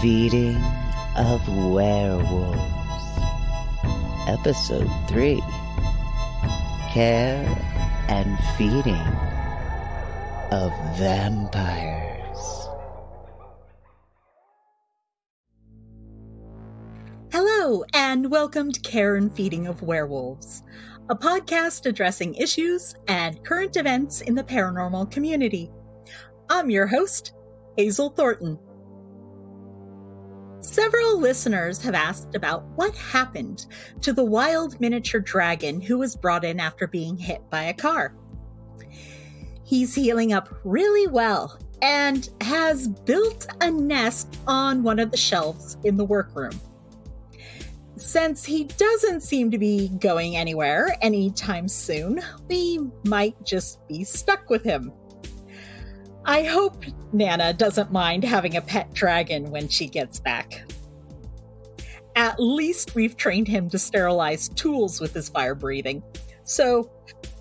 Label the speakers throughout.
Speaker 1: Feeding of Werewolves. Episode 3 Care and Feeding of Vampires.
Speaker 2: Hello, and welcome to Care and Feeding of Werewolves, a podcast addressing issues and current events in the paranormal community. I'm your host, Hazel Thornton. Several listeners have asked about what happened to the wild miniature dragon who was brought in after being hit by a car. He's healing up really well and has built a nest on one of the shelves in the workroom. Since he doesn't seem to be going anywhere anytime soon, we might just be stuck with him. I hope Nana doesn't mind having a pet dragon when she gets back. At least we've trained him to sterilize tools with his fire breathing. So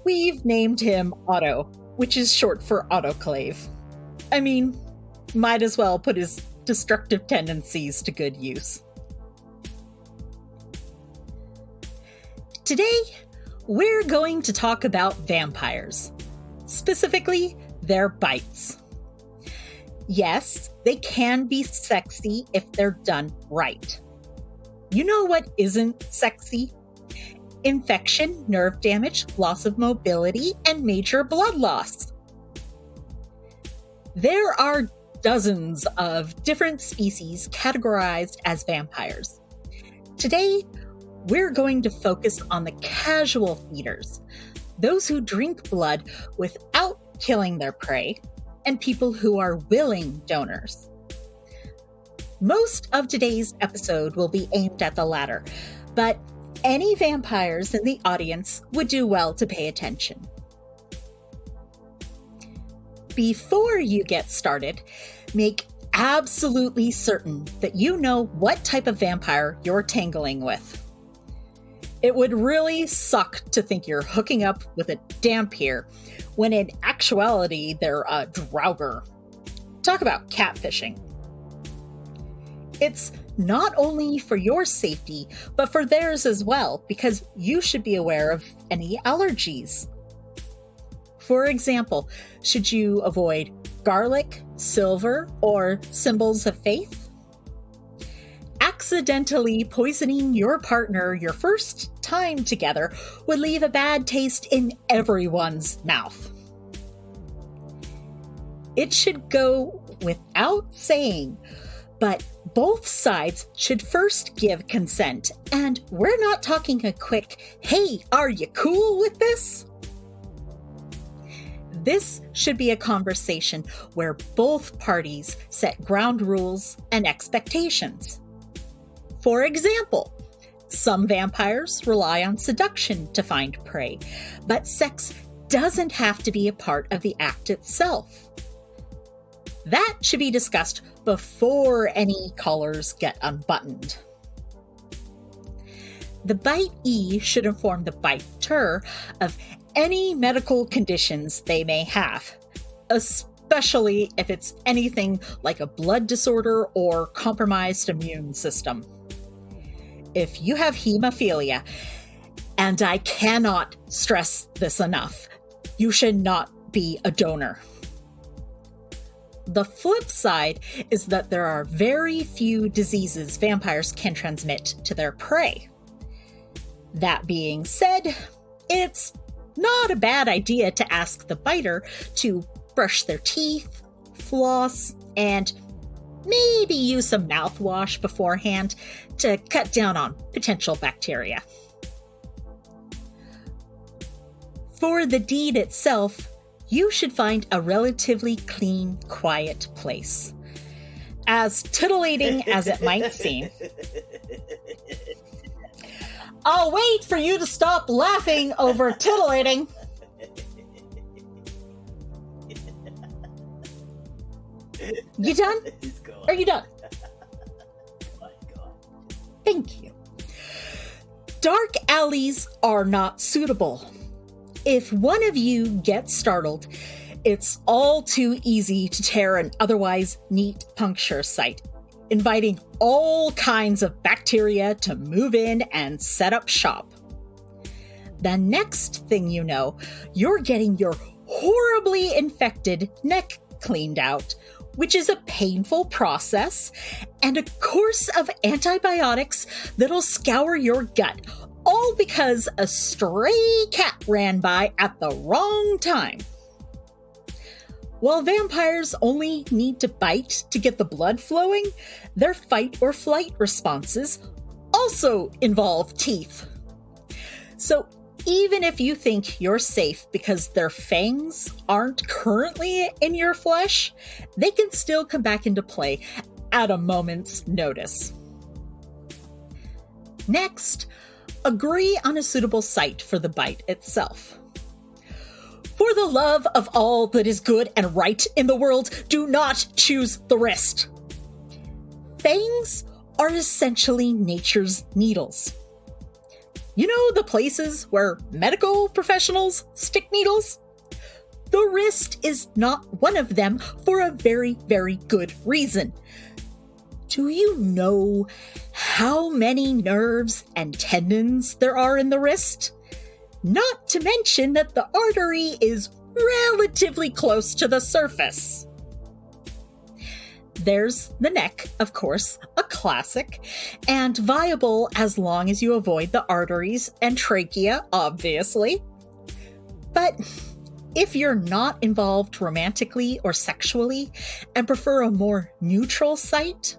Speaker 2: we've named him Otto, which is short for autoclave. I mean, might as well put his destructive tendencies to good use. Today, we're going to talk about vampires, specifically their bites. Yes, they can be sexy if they're done right. You know what isn't sexy? Infection, nerve damage, loss of mobility, and major blood loss. There are dozens of different species categorized as vampires. Today, we're going to focus on the casual feeders, those who drink blood without killing their prey, and people who are willing donors. Most of today's episode will be aimed at the latter, but any vampires in the audience would do well to pay attention. Before you get started, make absolutely certain that you know what type of vampire you're tangling with. It would really suck to think you're hooking up with a dhampir when in actuality they're a draugr. Talk about catfishing. It's not only for your safety, but for theirs as well, because you should be aware of any allergies. For example, should you avoid garlic, silver, or symbols of faith? Accidentally poisoning your partner your first time together would leave a bad taste in everyone's mouth. It should go without saying, but both sides should first give consent. And we're not talking a quick, hey, are you cool with this? This should be a conversation where both parties set ground rules and expectations. For example, some vampires rely on seduction to find prey, but sex doesn't have to be a part of the act itself. That should be discussed before any collars get unbuttoned. The bitee should inform the biter of any medical conditions they may have, especially if it's anything like a blood disorder or compromised immune system if you have hemophilia, and I cannot stress this enough, you should not be a donor. The flip side is that there are very few diseases vampires can transmit to their prey. That being said, it's not a bad idea to ask the biter to brush their teeth, floss, and maybe use some mouthwash beforehand to cut down on potential bacteria. For the deed itself, you should find a relatively clean, quiet place. As titillating as it might seem. I'll wait for you to stop laughing over titillating. You done? Are you done? Thank you. Dark alleys are not suitable. If one of you gets startled, It's all too easy to tear an otherwise neat puncture site, inviting all kinds of bacteria to move in and set up shop. The next thing you know, you're getting your horribly infected neck cleaned out, which is a painful process, and a course of antibiotics that'll scour your gut, all because a stray cat ran by at the wrong time. While vampires only need to bite to get the blood flowing, their fight or flight responses also involve teeth. So even if you think you're safe because their fangs aren't currently in your flesh, they can still come back into play at a moment's notice. Next, agree on a suitable site for the bite itself. For the love of all that is good and right in the world, do not choose the wrist. Fangs are essentially nature's needles. You know the places where medical professionals stick needles? The wrist is not one of them for a very, very good reason. Do you know how many nerves and tendons there are in the wrist? Not to mention that the artery is relatively close to the surface. There's the neck, of course, a classic, and viable as long as you avoid the arteries and trachea, obviously. But if you're not involved romantically or sexually and prefer a more neutral site,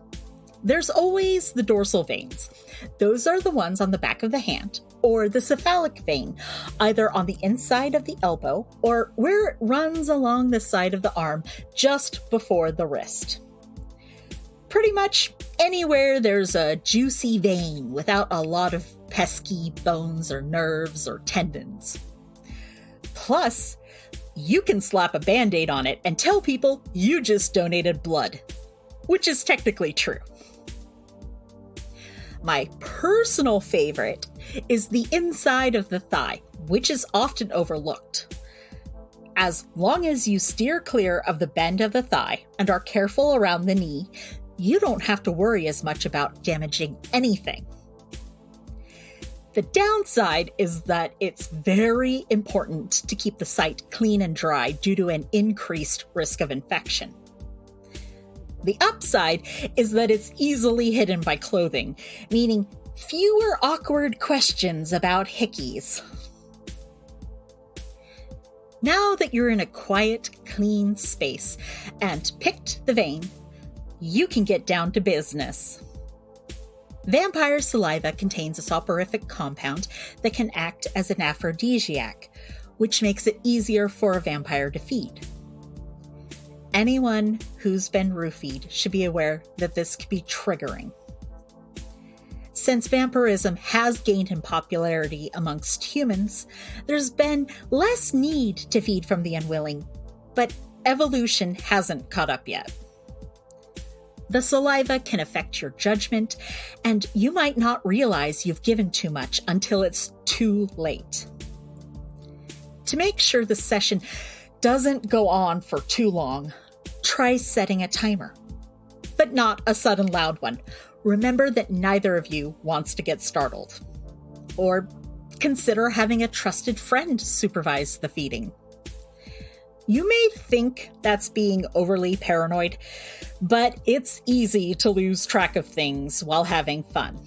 Speaker 2: there's always the dorsal veins. Those are the ones on the back of the hand, or the cephalic vein, either on the inside of the elbow or where it runs along the side of the arm just before the wrist pretty much anywhere there's a juicy vein without a lot of pesky bones or nerves or tendons. Plus, you can slap a band aid on it and tell people you just donated blood, which is technically true. My personal favorite is the inside of the thigh, which is often overlooked. As long as you steer clear of the bend of the thigh and are careful around the knee, you don't have to worry as much about damaging anything. The downside is that it's very important to keep the site clean and dry due to an increased risk of infection. The upside is that it's easily hidden by clothing, meaning fewer awkward questions about hickeys. Now that you're in a quiet, clean space and picked the vein, you can get down to business. Vampire saliva contains a soporific compound that can act as an aphrodisiac, which makes it easier for a vampire to feed. Anyone who's been roofied should be aware that this can be triggering. Since vampirism has gained in popularity amongst humans, there's been less need to feed from the unwilling, but evolution hasn't caught up yet. The saliva can affect your judgment, and you might not realize you've given too much until it's too late. To make sure the session doesn't go on for too long, try setting a timer, but not a sudden loud one. Remember that neither of you wants to get startled. Or consider having a trusted friend supervise the feeding. You may think that's being overly paranoid, but it's easy to lose track of things while having fun,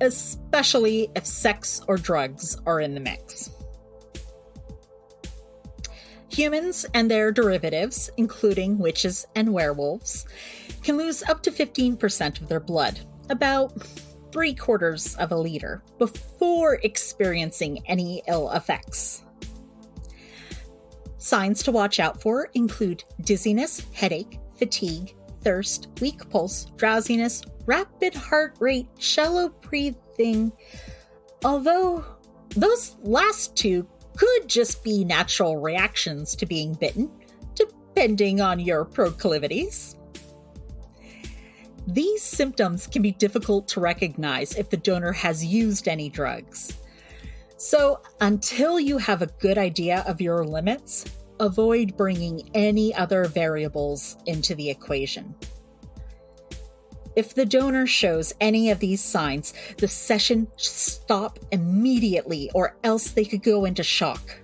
Speaker 2: especially if sex or drugs are in the mix. Humans and their derivatives, including witches and werewolves, can lose up to 15% of their blood, about three quarters of a liter, before experiencing any ill effects. Signs to watch out for include dizziness, headache, fatigue, thirst, weak pulse, drowsiness, rapid heart rate, shallow breathing. Although those last two could just be natural reactions to being bitten, depending on your proclivities. These symptoms can be difficult to recognize if the donor has used any drugs. So, until you have a good idea of your limits, avoid bringing any other variables into the equation. If the donor shows any of these signs, the session should stop immediately or else they could go into shock.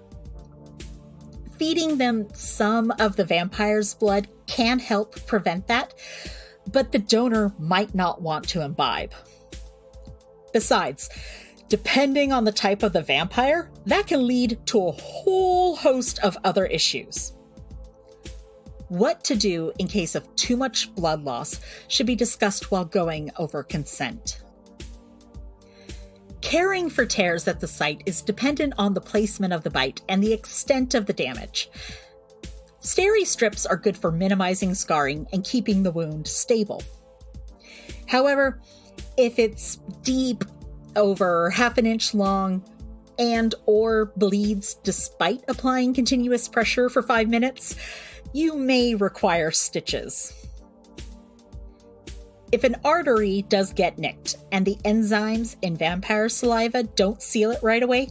Speaker 2: Feeding them some of the vampire's blood can help prevent that, but the donor might not want to imbibe. Besides, depending on the type of the vampire, that can lead to a whole host of other issues. What to do in case of too much blood loss should be discussed while going over consent. Caring for tears at the site is dependent on the placement of the bite and the extent of the damage. Steri strips are good for minimizing scarring and keeping the wound stable. However, if it's deep, over half an inch long, and or bleeds despite applying continuous pressure for 5 minutes, you may require stitches. If an artery does get nicked and the enzymes in vampire saliva don't seal it right away,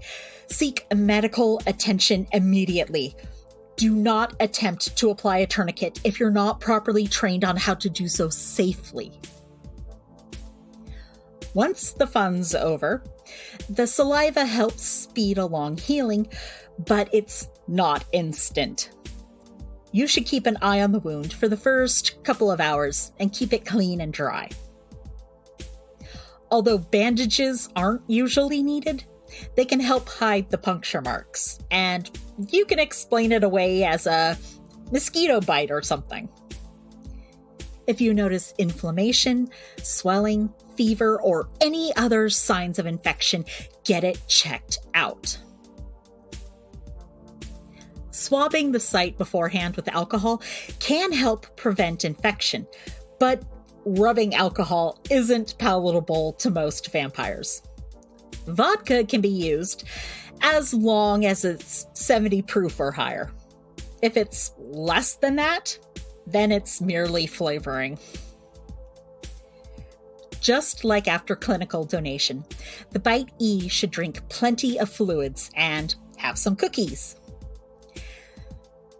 Speaker 2: seek medical attention immediately. Do not attempt to apply a tourniquet if you're not properly trained on how to do so safely. Once the fun's over, the saliva helps speed along healing, but it's not instant you should keep an eye on the wound for the first couple of hours and keep it clean and dry. Although bandages aren't usually needed, they can help hide the puncture marks, and you can explain it away as a mosquito bite or something. If you notice inflammation, swelling, fever, or any other signs of infection, get it checked out. Swabbing the site beforehand with alcohol can help prevent infection, but rubbing alcohol isn't palatable to most vampires. Vodka can be used as long as it's 70 proof or higher. If it's less than that, then it's merely flavoring. Just like after clinical donation, the Bite E should drink plenty of fluids and have some cookies.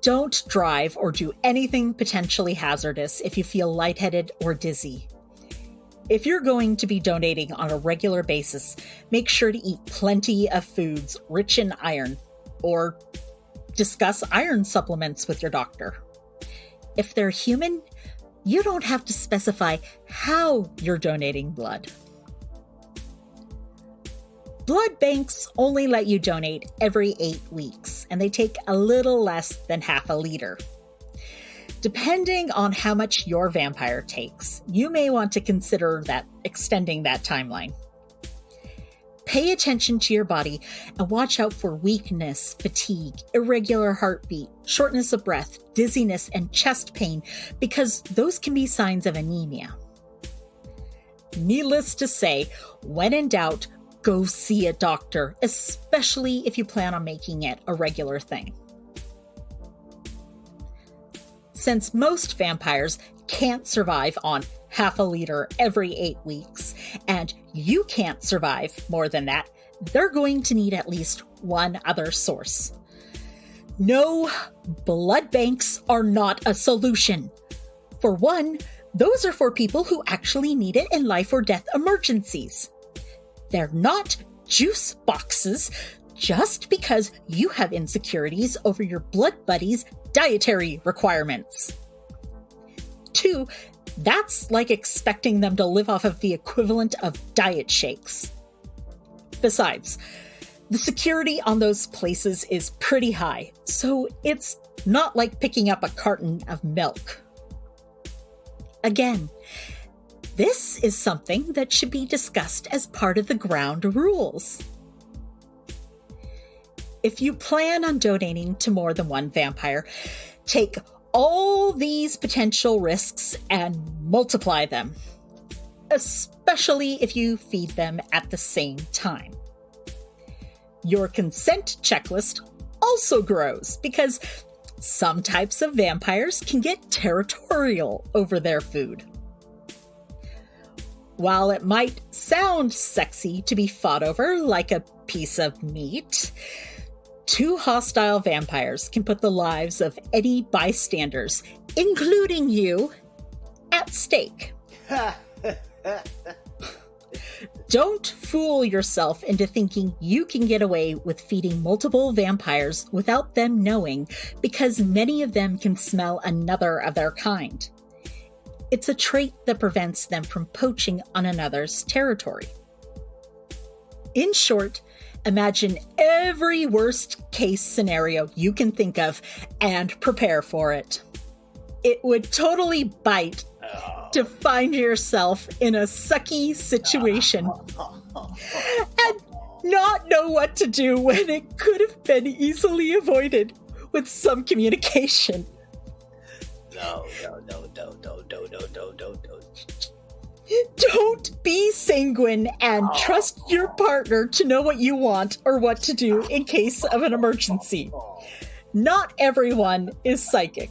Speaker 2: Don't drive or do anything potentially hazardous if you feel lightheaded or dizzy. If you're going to be donating on a regular basis, make sure to eat plenty of foods rich in iron or discuss iron supplements with your doctor. If they're human, you don't have to specify how you're donating blood. Blood banks only let you donate every eight weeks, and they take a little less than half a liter. Depending on how much your vampire takes, you may want to consider that extending that timeline. Pay attention to your body and watch out for weakness, fatigue, irregular heartbeat, shortness of breath, dizziness, and chest pain because those can be signs of anemia. Needless to say, when in doubt, go see a doctor, especially if you plan on making it a regular thing. Since most vampires can't survive on half a liter every eight weeks, and you can't survive more than that, they're going to need at least one other source. No, blood banks are not a solution. For one, those are for people who actually need it in life or death emergencies. They're not juice boxes just because you have insecurities over your blood buddy's dietary requirements. Two, that's like expecting them to live off of the equivalent of diet shakes. Besides, the security on those places is pretty high, so it's not like picking up a carton of milk. Again, this is something that should be discussed as part of the ground rules. If you plan on donating to more than one vampire, take all these potential risks and multiply them, especially if you feed them at the same time. Your consent checklist also grows because some types of vampires can get territorial over their food. While it might sound sexy to be fought over like a piece of meat, two hostile vampires can put the lives of any bystanders, including you, at stake. Don't fool yourself into thinking you can get away with feeding multiple vampires without them knowing, because many of them can smell another of their kind. It's a trait that prevents them from poaching on another's territory. In short, imagine every worst case scenario you can think of and prepare for it. It would totally bite to find yourself in a sucky situation and not know what to do when it could have been easily avoided with some communication.
Speaker 1: No, no, no, no, no,
Speaker 2: Don't be sanguine and oh. trust your partner to know what you want or what to do in case of an emergency. Not everyone is psychic.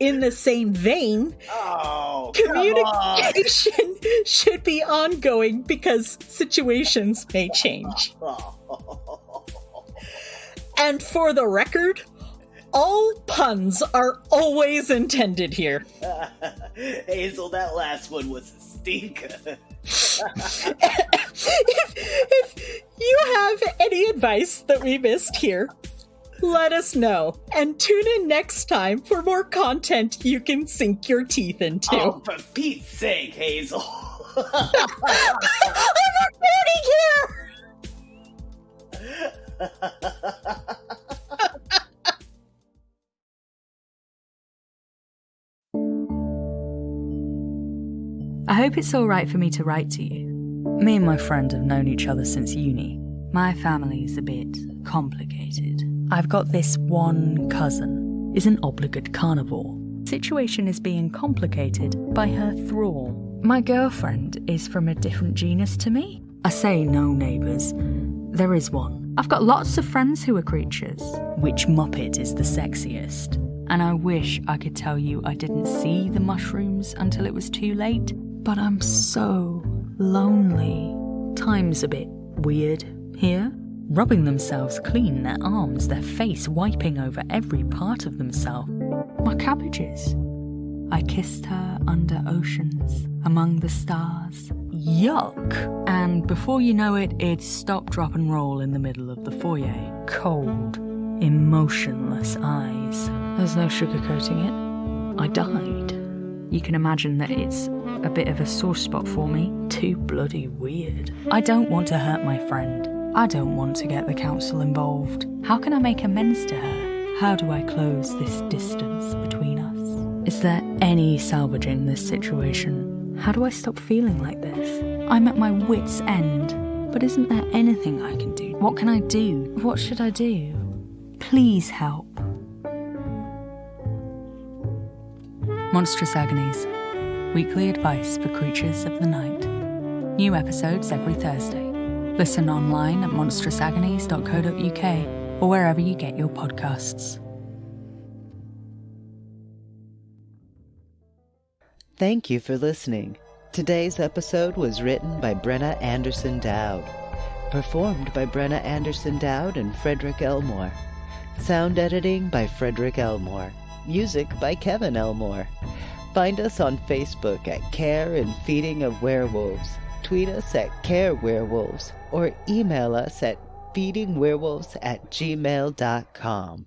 Speaker 2: In the same vein,
Speaker 1: Oh, on.
Speaker 2: communication should be ongoing because situations may change. And for the record, all puns are always intended here.
Speaker 1: Hazel, that last one was a stinker.
Speaker 2: if, if you have any advice that we missed here, let us know. And tune in next time for more content you can sink your teeth into.
Speaker 1: Oh, for Pete's sake, Hazel.
Speaker 2: I'm recording here!
Speaker 3: I hope it's alright for me to write to you. Me and my friend have known each other since uni. My family's a bit complicated. I've got this one cousin, is an obligate carnivore. Situation is being complicated by her thrall. My girlfriend is from a different genus to me. I say no neighbours. There is one. I've got lots of friends who are creatures. Which Muppet is the sexiest? And I wish I could tell you I didn't see the mushrooms until it was too late, but I'm so lonely. Time's a bit weird here. Rubbing themselves clean, their arms, their face, wiping over every part of themselves. My cabbages. I kissed her under oceans, among the stars. Yuck! And before you know it, it's stop, drop, and roll in the middle of the foyer. Cold, emotionless eyes. There's no sugarcoating it. I died. You can imagine that it's a bit of a sore spot for me. Too bloody weird. I don't want to hurt my friend. I don't want to get the council involved. How can I make amends to her? How do I close this distance between us? Is there any salvaging this situation? How do I stop feeling like this? I'm at my wits' end. But isn't there anything I can do? What can I do? What should I do? Please help. Monstrous Agonies Weekly advice for creatures of the night. New episodes every Thursday. Listen online at monstrousagonies.co.uk or wherever you get your podcasts.
Speaker 1: Thank you for listening. Today's episode was written by Brenna Anderson Dowd, performed by Brenna Anderson Dowd and Frederick Elmore. Sound editing by Frederick Elmore. Music by Kevin Elmore. Find us on Facebook at Care and Feeding of Werewolves. Tweet us at Care Werewolves or email us at feedingwerewolves at gmail.com.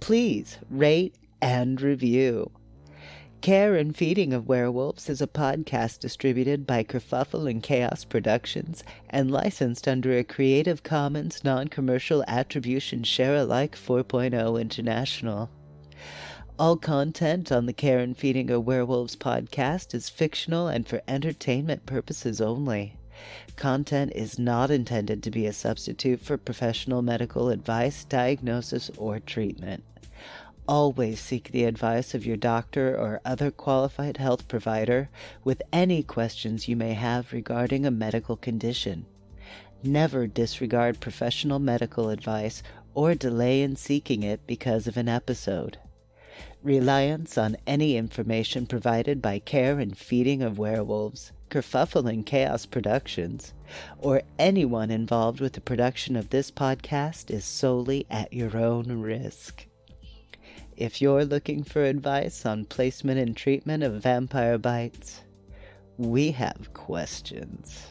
Speaker 1: Please rate and review. Care and Feeding of Werewolves is a podcast distributed by Kerfuffle and Chaos Productions and licensed under a Creative Commons non-commercial attribution share alike 4.0 international. All content on the Care and Feeding of Werewolves podcast is fictional and for entertainment purposes only. Content is not intended to be a substitute for professional medical advice, diagnosis, or treatment. Always seek the advice of your doctor or other qualified health provider with any questions you may have regarding a medical condition. Never disregard professional medical advice or delay in seeking it because of an episode. Reliance on any information provided by Care and Feeding of Werewolves, Kerfuffle and Chaos Productions, or anyone involved with the production of this podcast is solely at your own risk. If you're looking for advice on placement and treatment of vampire bites, we have questions.